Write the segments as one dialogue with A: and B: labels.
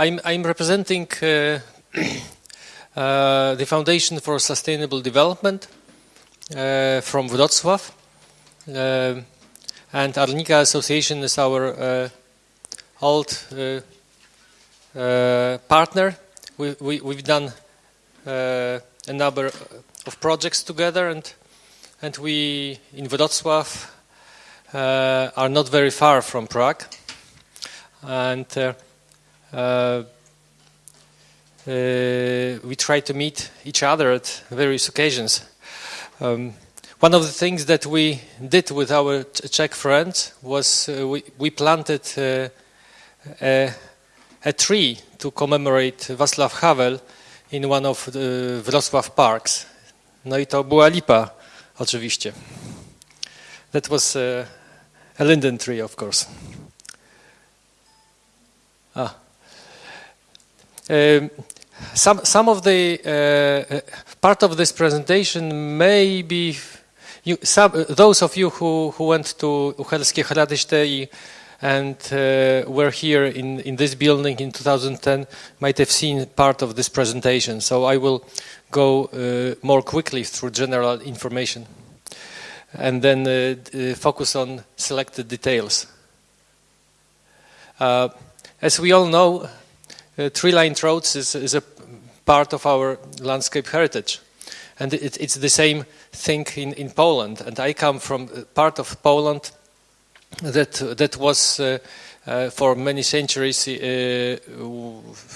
A: I'm, I'm representing uh, uh, the Foundation for Sustainable Development uh, from Wrocław. Uh, and Arnika Association is our old partner. We, we, we've done a number of projects together and and we in Wrocław uh, are not very far from Prague and uh, uh, we try to meet each other at various occasions. Um, one of the things that we did with our Czech friends was uh, we, we, planted uh, a, a, tree to commemorate Václav Havel in one of the Wrocław parks. No i to była lipa, oczywiście. That was uh, a linden tree, of course. Ah. Um, some some of the uh, uh, part of this presentation may be you, some, uh, those of you who, who went to Uherské Hradiště and uh, were here in, in this building in 2010 might have seen part of this presentation. So I will go uh, more quickly through general information and then uh, focus on selected details. as we all know, uh, tree-lined roads is, is, a part of our landscape heritage. And it, it's the same thing in, in Poland. And I come from part of Poland that, that was uh, uh, for many centuries uh,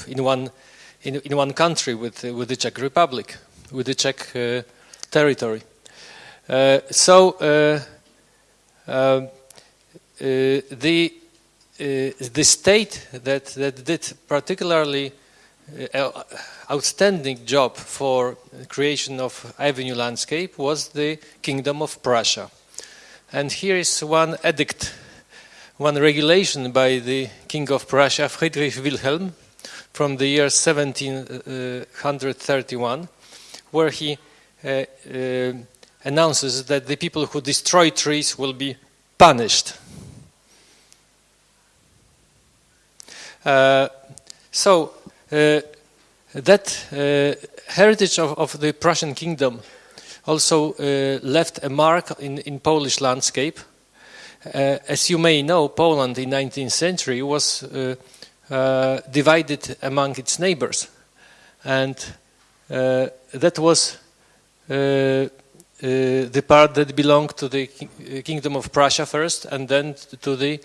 A: in, one, in, in one country with, with the Czech Republic, with the Czech uh, territory. Uh, so the uh, the state that, that did particularly uh, outstanding job for creation of avenue landscape was the Kingdom of Prussia. And here is one edict, one regulation by the King of Prussia, Friedrich Wilhelm, from the year 1731, where he uh, uh, announces that the people who destroy trees will be punished. So uh, that uh, heritage of, of, the Prussian kingdom also left a mark in, in Polish landscape. as you may know, Poland in 19th century was divided among its neighbors. And that was uh, the part that belonged to the kingdom of Prussia first, and then to the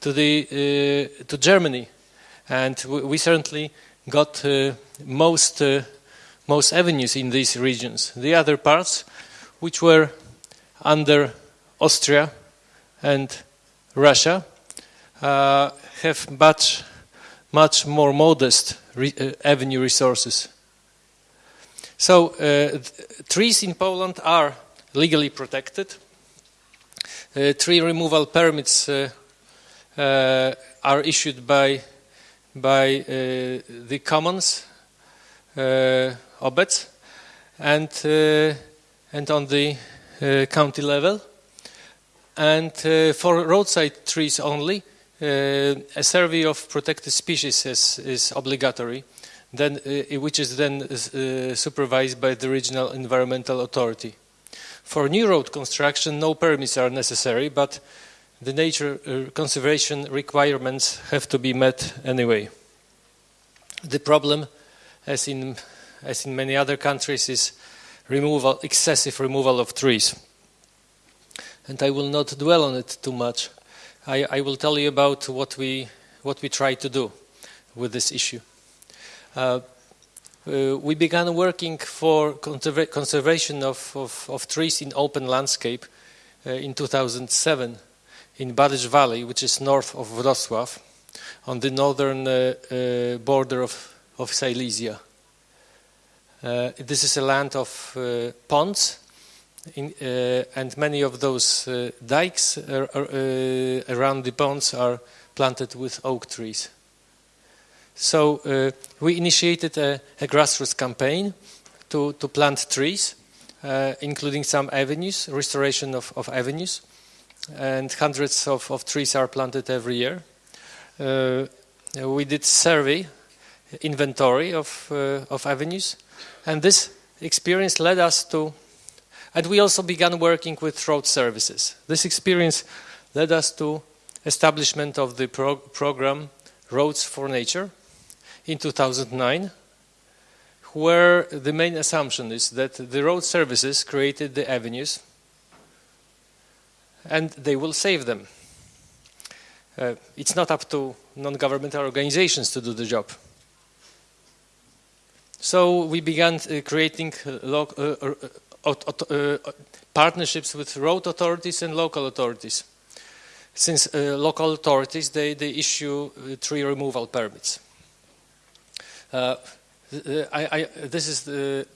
A: to the uh, to Germany and we certainly got uh, most uh, most avenues in these regions. The other parts, which were under Austria and Russia, uh, have much much more modest re uh, avenue resources. So uh, trees in Poland are legally protected. Uh, tree removal permits are issued by by uh, the commons uh, obets and uh, and on the county level and for roadside trees only a survey of protected species is, is obligatory then, which is then supervised by the regional environmental authority. For new road construction, no permits are necessary, but the nature uh, conservation requirements have to be met anyway. The problem, as in, as in many other countries, is removal, excessive removal of trees. And I will not dwell on it too much. I, I will tell you about what we, what we try to do with this issue. Uh, uh, we began working for conservation of, of, of, trees in open landscape uh, in 2007 in Barycz Valley, which is north of Wrocław, on the northern uh, uh, border of, of Silesia. Uh, this is a land of ponds, in, and many of those dikes are, are, around the ponds are planted with oak trees. So uh, we initiated a, a, grassroots campaign to, to plant trees, uh, including some avenues, restoration of, of avenues and hundreds of, of trees are planted every year. Uh, we did survey inventory of, uh, of avenues. And this experience led us to, and we also began working with road services. This experience led us to establishment of the program Roads for Nature in 2009, where the main assumption is that the road services created the avenues and they will save them. Uh, it's not up to non-governmental organizations to do the job. So we began uh, creating uh, uh, uh, uh partnerships with road authorities and local authorities. Since local authorities, they, they issue tree removal permits. I, I, this is the,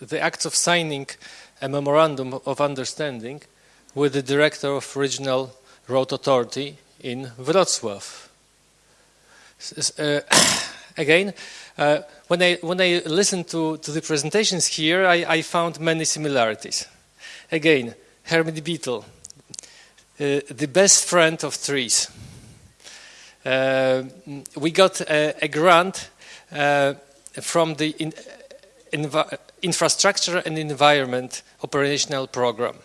A: the act of signing a memorandum of understanding with the director of regional road authority in Wrocław. Uh, again, uh, when I when I listened to, to the presentations here, I, I found many similarities. Again, hermit beetle, uh, the best friend of trees. Uh, we got a, a grant uh, from the in, infrastructure and environment operational program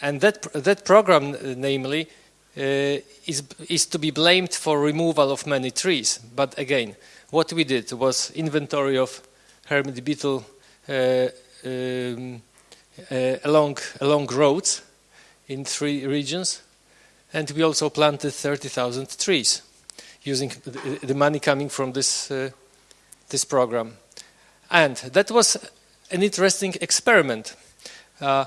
A: and that that program, namely, uh, is is to be blamed for removal of many trees. But again, what we did was inventory of hermit beetle uh, um, uh, along along roads in three regions, and we also planted 30,000 trees using the, money coming from this this program, and that was an interesting experiment. Uh,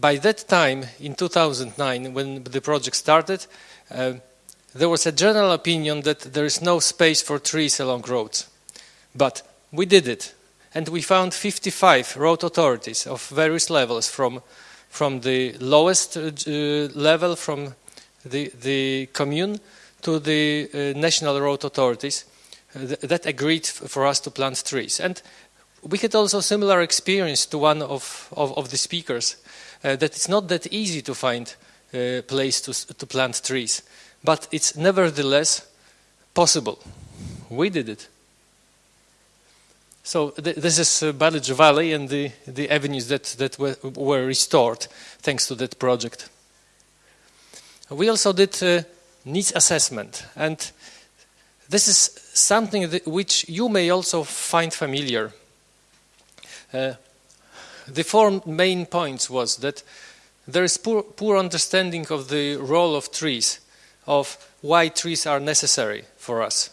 A: by that time, in 2009, when the project started, uh, there was a general opinion that there is no space for trees along roads. But we did it, and we found 55 road authorities of various levels, from, from the lowest uh, level, from the, the commune, to the uh, national road authorities uh, th that agreed for us to plant trees. And we had also similar experience to one of, of, of the speakers uh, that it's not that easy to find a place to, to plant trees, but it's nevertheless possible. We did it. So th this is uh, Barycz Valley and the, the avenues that, that were, were restored thanks to that project. We also did uh, needs assessment and this is something that, which you may also find familiar. Uh, the four main points was that there is poor, poor understanding of the role of trees, of why trees are necessary for us.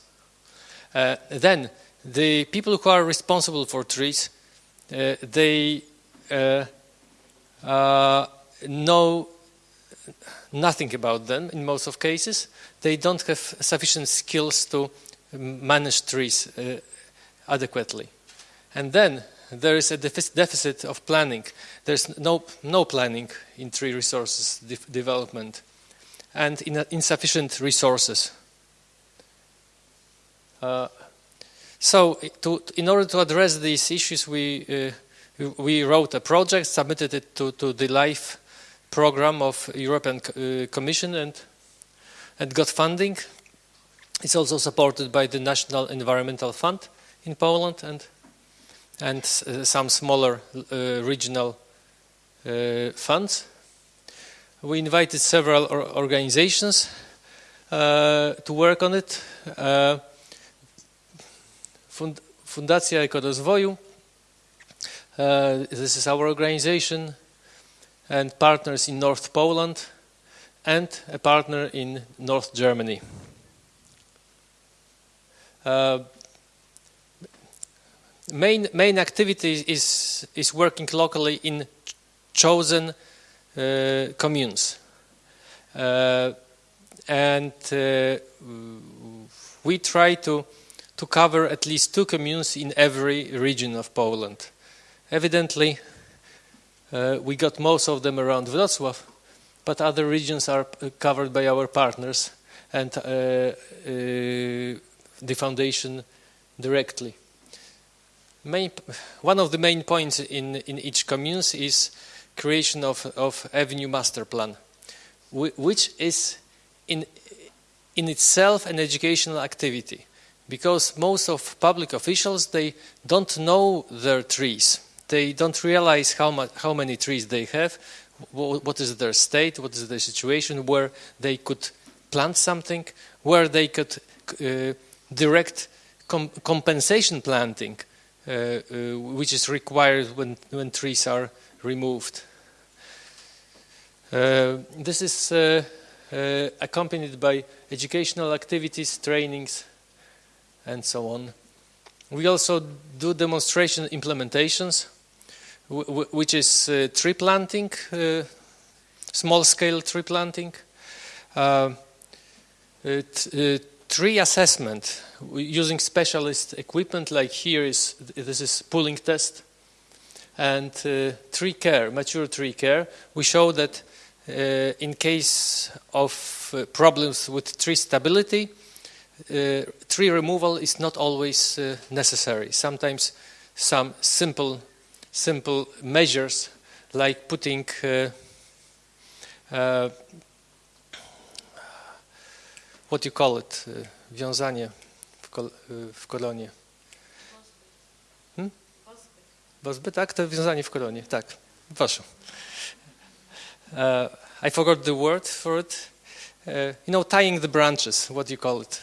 A: Uh, then, the people who are responsible for trees, uh, they uh, uh know nothing about them in most of cases. They don't have sufficient skills to manage trees uh, adequately. And then there is a deficit of planning. There's no, no planning in tree resources de development and in insufficient resources. Uh, so to, in order to address these issues, we, uh, we wrote a project, submitted it to, to the LIFE program of European uh, Commission and, and got funding. It's also supported by the National Environmental Fund in Poland and and uh, some smaller uh, regional uh, funds. We invited several or organizations to work on it. Fund Fundacja Ekorozwoju, uh, this is our organization, and partners in North Poland, and a partner in North Germany. Uh, main main activity is is working locally in chosen uh, communes, uh, and uh, we try to to cover at least two communes in every region of Poland. Evidently, uh, we got most of them around Wrocław, but other regions are uh, covered by our partners and uh, the foundation directly main, one of the main points in, in each communes is creation of, of avenue master plan, which is in, in itself an educational activity because most of public officials they don't know their trees. They don't realize how much how many trees they have, what is their state, what is their situation, where they could plant something, where they could uh, direct com compensation planting, Uh, uh, which is required when, when trees are removed. Uh, this is uh, uh, accompanied by educational activities, trainings, and so on. We also do demonstration implementations, which is uh, tree planting, small-scale tree planting, tree assessment using specialist equipment like here is this is pulling test and uh, tree care mature tree care. We show that uh, in case of uh, problems with tree stability uh, tree removal is not always uh, necessary. Sometimes some simple simple measures like putting uh, what you call it, wiązanie kol w kolonie. Hmm? Bozby, tak? To wiązanie w kolonie, tak. Proszę. Uh, I forgot the word for it. Uh, you know, tying the branches, what do you call it?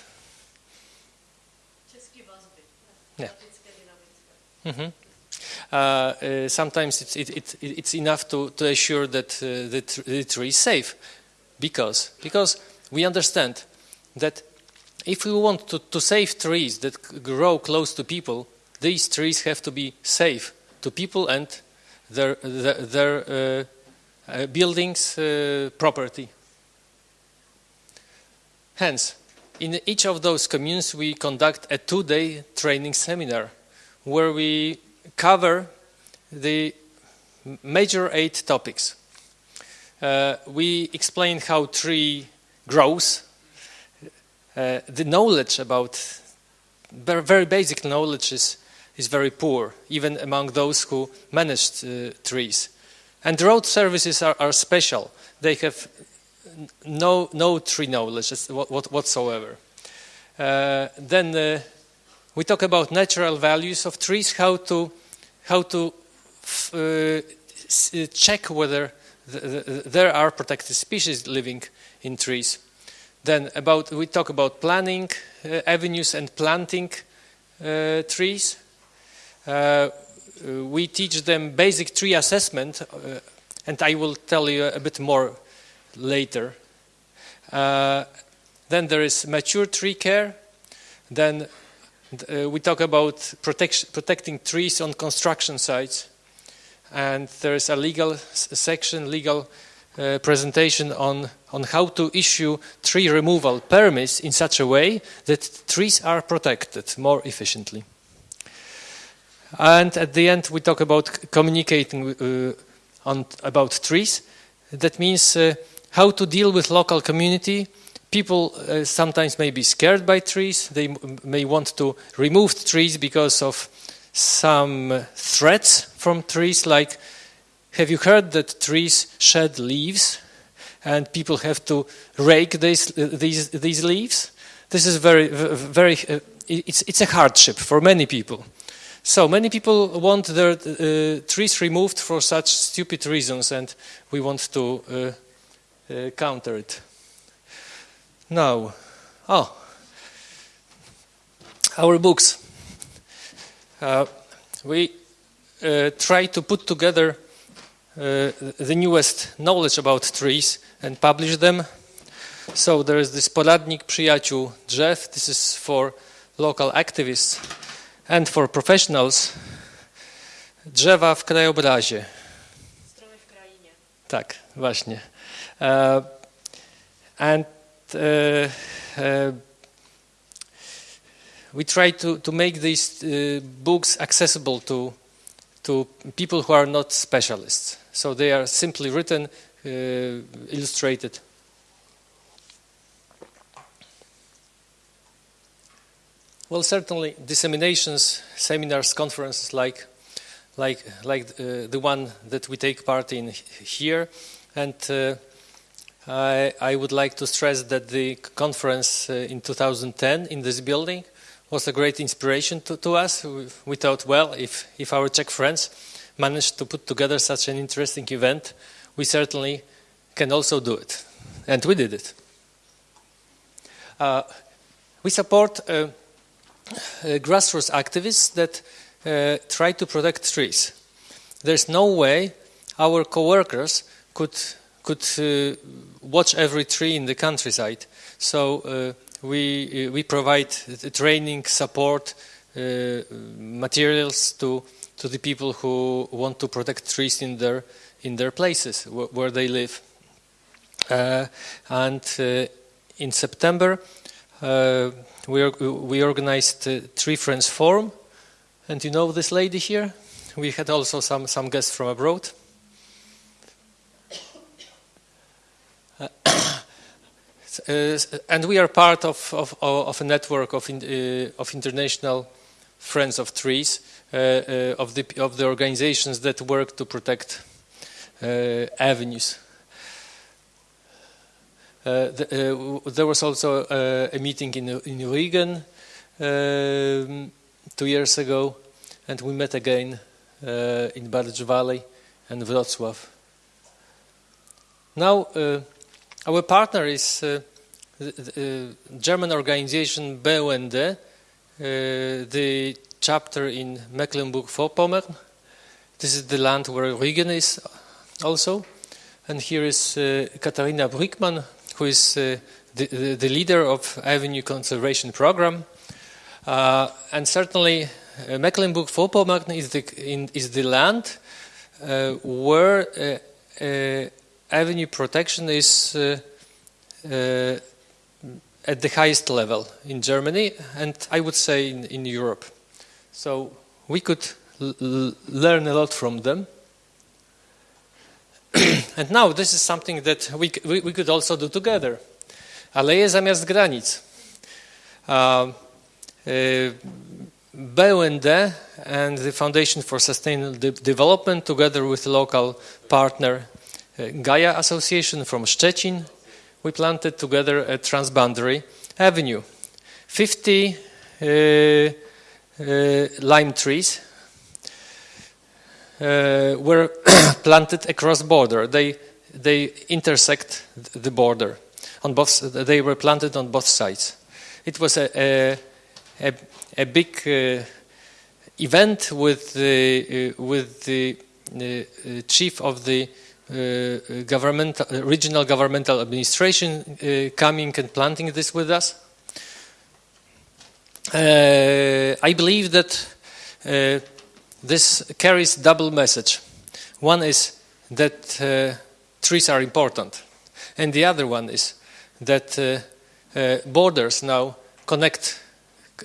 A: Yeah. Mm -hmm. Uh, sometimes it's, it, it, it's enough to, to assure that uh, the, tr the, tree is safe because, because we understand that if we want to, to save trees that grow close to people, these trees have to be safe to people and their, their, their uh, uh, buildings, uh, property. Hence, in each of those communes we conduct a two-day training seminar where we cover the major eight topics. Uh, we explain how tree grows, uh, the knowledge about very, basic knowledge is, is very poor, even among those who managed uh, trees. And road services are, are, special. They have no, no tree knowledge whatsoever. Uh, then uh, we talk about natural values of trees, how to, how to uh, check whether the, the, there are protected species living in trees. Then about we talk about planning uh, avenues and planting uh, trees. Uh, we teach them basic tree assessment, and I will tell you a bit more later. Uh, then there is mature tree care. Then uh, we talk about protecting trees on construction sites. And there is a legal section, legal uh, presentation on, on how to issue tree removal permits in such a way that trees are protected more efficiently. And at the end, we talk about communicating uh, on, about trees. That means uh, how to deal with local community. People uh, sometimes may be scared by trees. They may want to remove trees because of some threats from trees like have you heard that trees shed leaves and people have to rake these, these, these leaves? This is very, very, uh, it's, it's a hardship for many people. So many people want their uh, trees removed for such stupid reasons and we want to uh, uh counter it. Now, oh, our books. Uh, we uh, try to put together uh, the newest knowledge about trees and publish them. So there is this poradnik przyjaciół drzew. This is for local activists and for professionals. Drzewa w krajobrazie.
B: Stromy w krainie.
A: Tak, właśnie. Uh, and uh, uh, we try to, to make these uh, books accessible to, to people who are not specialists. So they are simply written, uh, illustrated. Well, certainly disseminations, seminars, conferences like, like, like uh, the one that we take part in here. And uh, I, I, would like to stress that the conference uh, in 2010 in this building was a great inspiration to, to us. We, we thought, well, if, if our Czech friends managed to put together such an interesting event, we certainly can also do it. And we did it. Uh, we support uh, uh, grassroots activists that uh, try to protect trees. There's no way our co-workers could could uh, watch every tree in the countryside. So we we provide training, support, materials to to the people who want to protect trees in their in their places where they live. Uh, and uh, in September, uh, we, we organized Tree Friends Forum. And you know this lady here? We had also some, some guests from abroad. Uh, and we are part of, of, of a network of, in, uh, of international friends of trees, uh, of, the, of the organizations that work to protect avenues. Uh, the, uh, there was also uh, a meeting in, in Riga um, two years ago, and we met again in Barycz Valley and Wrocław. Now, our partner is the, the German organization BUND, the chapter in Mecklenburg-Vorpommern. This is the land where Rügen is also. And here is uh, Katharina Brückmann, who is uh, the, the, leader of Avenue Conservation Program. Uh, and certainly uh, Mecklenburg-Vorpommern is is the land uh, where uh, uh, avenue protection is at the highest level in Germany and I would say in, in Europe. So we could learn a lot from them. and now this is something that we, we, we, could also do together. Aleje zamiast granic. Uh, uh, BUND and the Foundation for Sustainable De Development, together with local partner uh, Gaia Association from Szczecin, we planted together a transboundary avenue. 50 uh, uh, lime trees uh, were planted across border. They they intersect the border on both. They were planted on both sides. It was a a, a, a big event with the uh, with the uh, chief of the uh, government regional governmental administration uh, coming and planting this with us. I believe that this carries double message. One is that uh, trees are important, and the other one is that uh, uh, borders now connect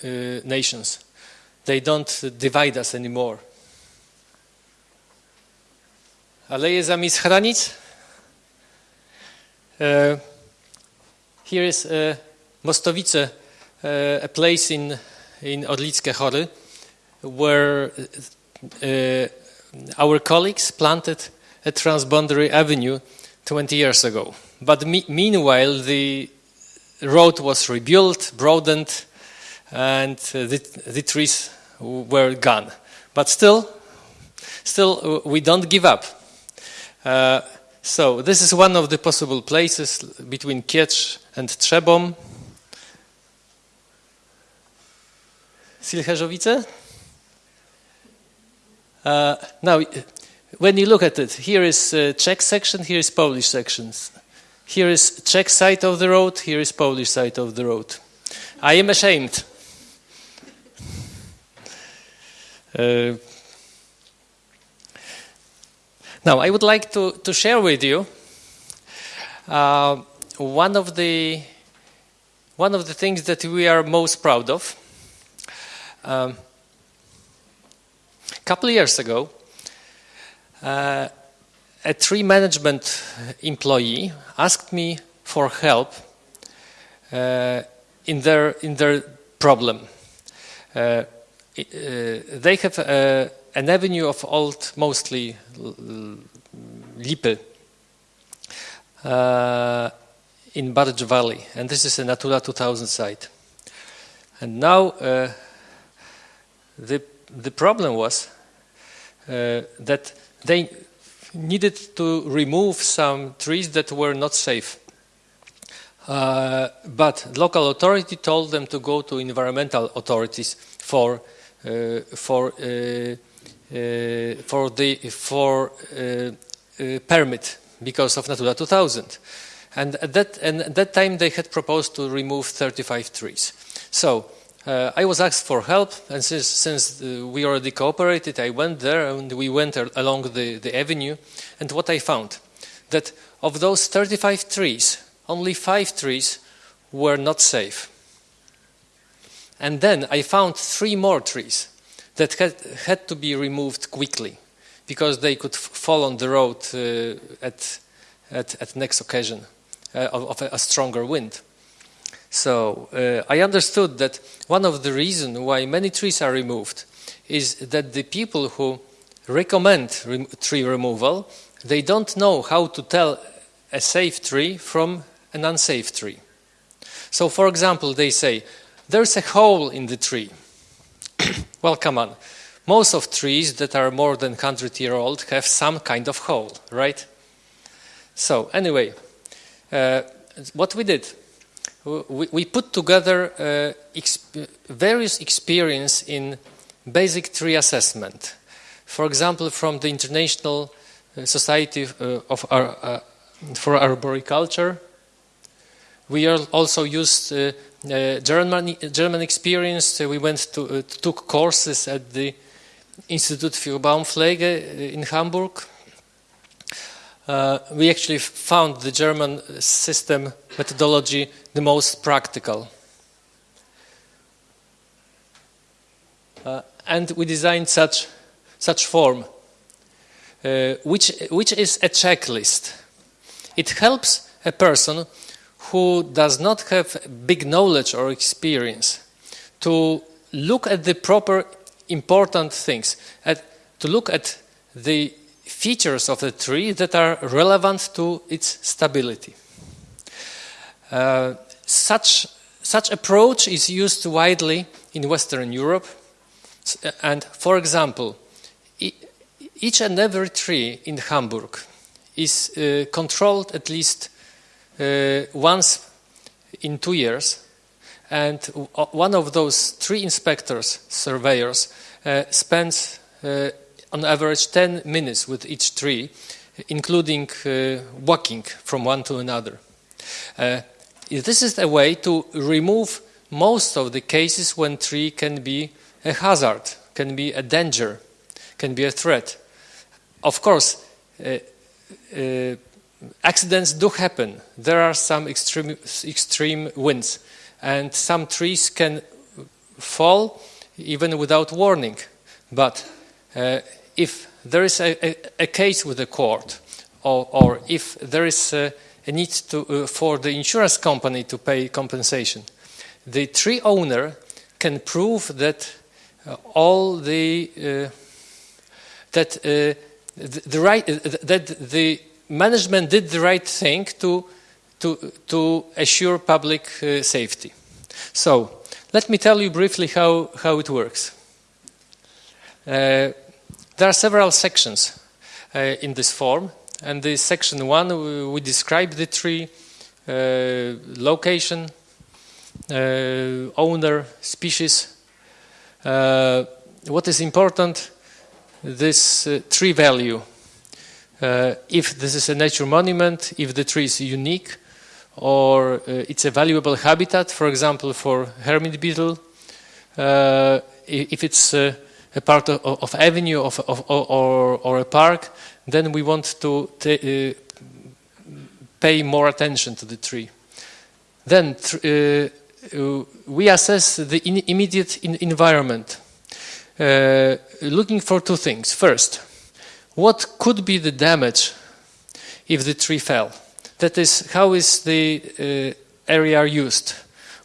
A: uh, nations. They don't divide us anymore. Aleje zamiast chranic. Uh, here is uh, Mostowice, a place in, in Orlickie Chory, where uh, our colleagues planted a transboundary avenue 20 years ago. But me meanwhile, the road was rebuilt, broadened, and uh, the, the, trees were gone. But still, still, uh, we don't give up. Uh, so this is one of the possible places between Kietrz and Trzebom. Silcherzowice? Uh, now, when you look at it, here is uh, Czech section, here is Polish sections. Here is Czech side of the road, here is Polish side of the road. I am ashamed. Uh, now, I would like to, to share with you uh, one of the one of the things that we are most proud of. Um, a couple of years ago, uh, a tree management employee asked me for help uh, in their in their problem. Uh, uh, they have uh, an avenue of old, mostly lipe uh, in Barycz Valley, and this is a Natura 2000 site. And now uh, the, the problem was uh, that they needed to remove some trees that were not safe. Uh, but local authority told them to go to environmental authorities for uh, for uh, for the for permit because of Natura 2000. And at that and at that time they had proposed to remove 35 trees. So uh, I was asked for help, and since, since uh, we already cooperated, I went there and we went along the, the avenue. And what I found, that of those 35 trees, only five trees were not safe. And then I found three more trees that had, had to be removed quickly because they could fall on the road uh, at, at, at next occasion uh, of, of, a, stronger wind. So uh, I understood that one of the reasons why many trees are removed is that the people who recommend re tree removal, they don't know how to tell a safe tree from an unsafe tree. So for example, they say, there's a hole in the tree. well, come on. Most of trees that are more than 100 year old have some kind of hole, right? So anyway, uh, what we did, we, we put together uh, exp various experience in basic tree assessment. For example, from the International uh, Society uh, of uh, for Arboriculture, we also used uh, uh, German, German experience. we went to took courses at the Institut für Baumpflege in Hamburg. Uh, we actually found the German system methodology the most practical. Uh, and we designed such, such form, uh, which, which is a checklist. It helps a person who does not have big knowledge or experience to look at the proper important things, at, to look at the features of the tree that are relevant to its stability. Uh, such, such approach is used widely in Western Europe. And for example, each and every tree in Hamburg is uh, controlled at least uh, once in two years. And one of those three inspectors, surveyors, uh, spends uh, on average 10 minutes with each tree, including uh, walking from one to another. Uh, this is a way to remove most of the cases when tree can be a hazard, can be a danger, can be a threat. Of course, uh, uh accidents do happen. There are some extreme, extreme winds, and some trees can fall even without warning. But uh, if there is a, a, a, case with the court, or, or if there is a, a need to, uh, for the insurance company to pay compensation, the tree owner can prove that uh, all the uh, that uh, the, the, right uh, that the management did the right thing to to to assure public safety. So let me tell you briefly how how it works. There are several sections uh, in this form, and the section one we, we describe the tree, uh, location, uh, owner, species. Uh, what is important? This uh, tree value. Uh, if this is a nature monument, if the tree is unique, or it's a valuable habitat, for example, for hermit beetle, if it's a part of, of avenue of, of, or, or a park, then we want to uh, pay more attention to the tree. Then uh, uh, we assess the in immediate in environment, uh, looking for two things. First, what could be the damage if the tree fell? That is, how is the uh, area used?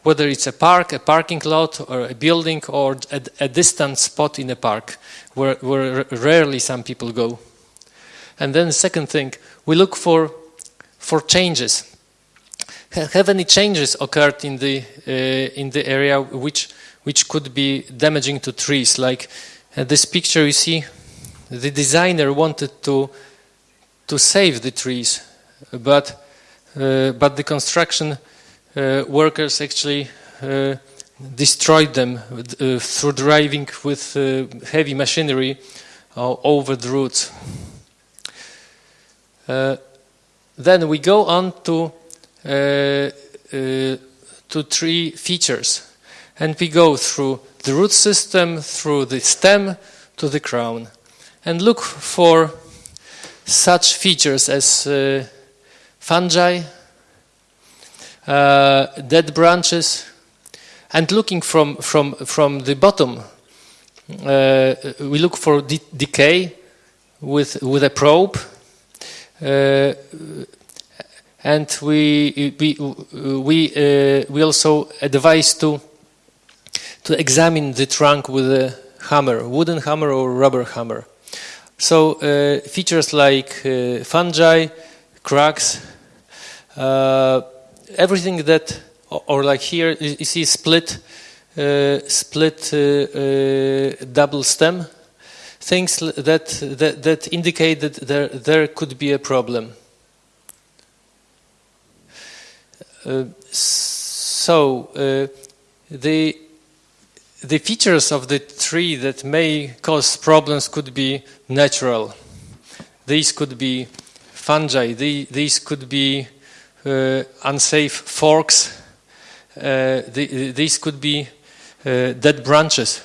A: whether it's a park, a parking lot, or a building, or a, a distant spot in a park where, where rarely some people go. And then the second thing, we look for, for changes. have any changes occurred in the uh, in the area which which could be damaging to trees. Like uh, this picture, you see, the designer wanted to to save the trees, but uh, but the construction uh, workers actually uh, destroyed them uh, through driving with uh, heavy machinery over the roots. Uh, then we go on to to tree features, and we go through the root system, through the stem, to the crown, and look for such features as uh, fungi, uh, dead branches, and looking from from from the bottom, uh, we look for de- decay with with a probe. Uh, and we we we uh, we also advise to to examine the trunk with a hammer, wooden hammer or rubber hammer. So uh, features like uh, fungi, cracks, uh, everything that, or, or like here you see split, uh, split uh, uh, double stem, things that that, that indicate that there there could be a problem. So the the features of the tree that may cause problems could be natural. These could be fungi. The, these could be uh, unsafe forks. Uh, the, these could be uh, dead branches.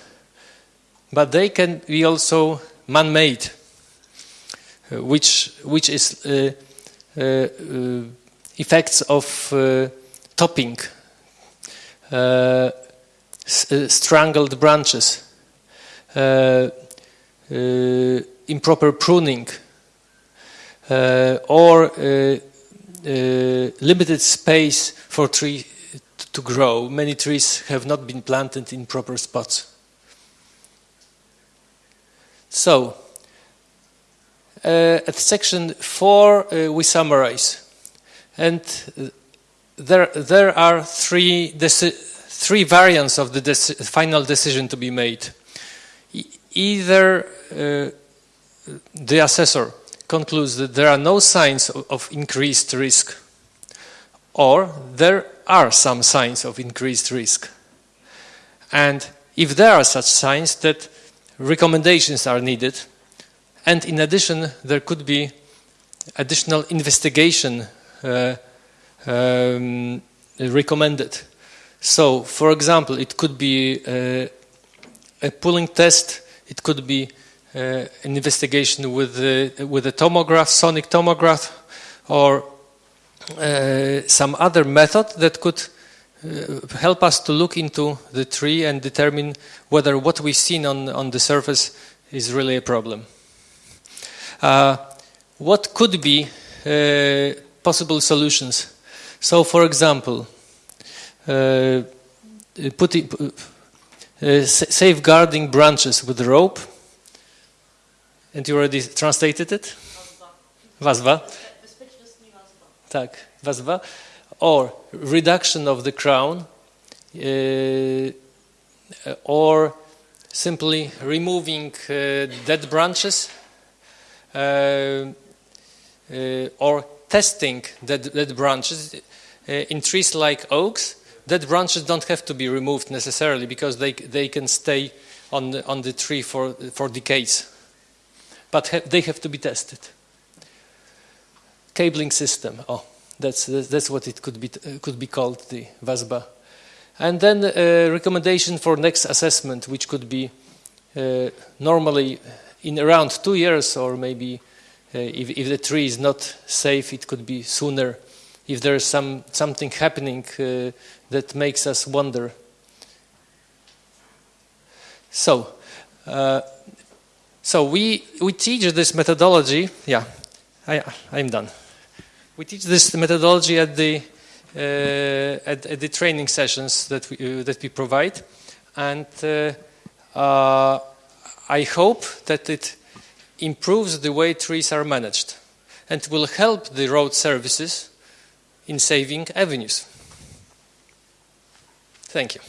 A: But they can be also man-made, uh, which which is uh, uh, effects of topping. Uh, strangled branches, uh, uh, improper pruning, or limited space for tree t- to grow. Many trees have not been planted in proper spots. So, uh, at section four, uh, we summarize, and uh, there there are three deci- three variants of the deci- final decision to be made. E- either uh, the assessor concludes that there are no signs of, of increased risk, or there are some signs of increased risk. And if there are such signs, that recommendations are needed, and in addition, there could be additional investigation uh, um, recommended. So, for example, it could be uh, a pulling test, it could be uh, an investigation with, with a tomograph, sonic tomograph, or uh, some other method that could uh, help us to look into the tree and determine whether what we've seen on, on the surface is really a problem. Uh, what could be possible solutions? So, for example, putting, uh, safeguarding branches with rope. And you already translated it? Wazwa. Tak. Or reduction of the crown. uh, or simply removing uh, dead branches. uh, uh, or testing dead, dead branches. Uh, in trees like oaks, dead branches don't have to be removed necessarily because they, they can stay on the, on the tree for, for decades. But ha- they have to be tested. Cabling system. Oh, that's, that's what it could be, uh, could be called, the VASBA. And then a recommendation for next assessment, which could be uh, normally in around two years or maybe uh, if, if the tree is not safe, it could be sooner. If there is some, something happening uh, that makes us wonder. So, uh, so we, we teach this methodology. Yeah, I, I'm done. We teach this methodology at the, uh, at, at the training sessions that we, uh, that we provide. And uh, uh, I hope that it improves the way trees are managed and will help the road services in saving avenues. Thank you.